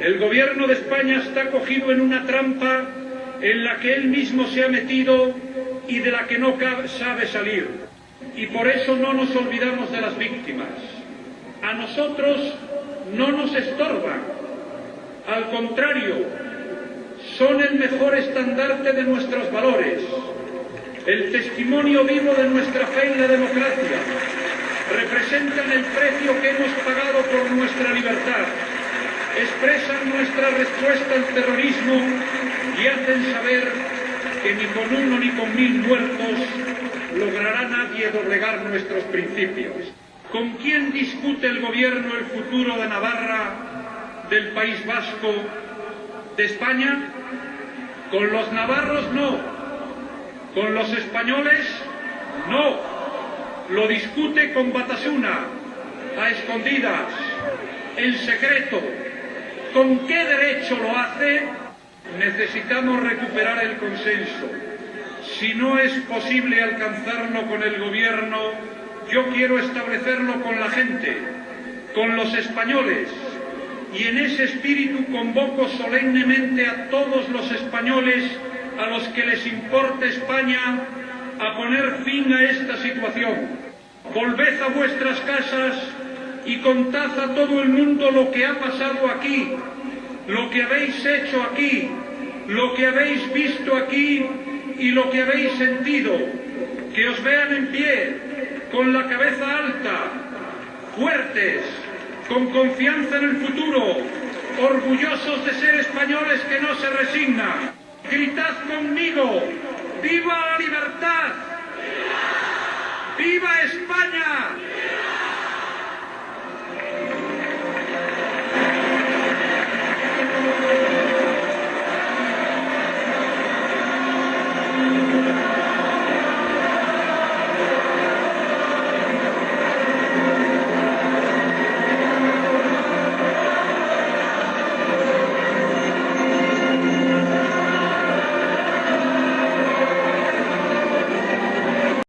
El gobierno de España está cogido en una trampa en la que él mismo se ha metido y de la que no sabe salir. Y por eso no nos olvidamos de las víctimas. A nosotros no nos estorban. Al contrario, son el mejor estandarte de nuestros valores, el testimonio vivo de nuestra fe en la democracia, representan el precio que hemos pagado por nuestra libertad, expresan nuestra respuesta al terrorismo y hacen saber que ni con uno ni con mil muertos logrará nadie doblegar nuestros principios. ¿Con quién discute el gobierno el futuro de Navarra, del País Vasco, de España? Con los navarros no, con los españoles no. Lo discute con Batasuna, a escondidas, en secreto. ¿Con qué derecho lo hace? Necesitamos recuperar el consenso. Si no es posible alcanzarlo con el gobierno, yo quiero establecerlo con la gente, con los españoles, y en ese espíritu convoco solemnemente a todos los españoles a los que les importa España a poner fin a esta situación. Volved a vuestras casas y contad a todo el mundo lo que ha pasado aquí, lo que habéis hecho aquí, lo que habéis visto aquí y lo que habéis sentido. Que os vean en pie, con la cabeza alta, fuertes, con confianza en el futuro, orgullosos de ser españoles que no se resignan. Gritad conmigo, ¡viva la libertad!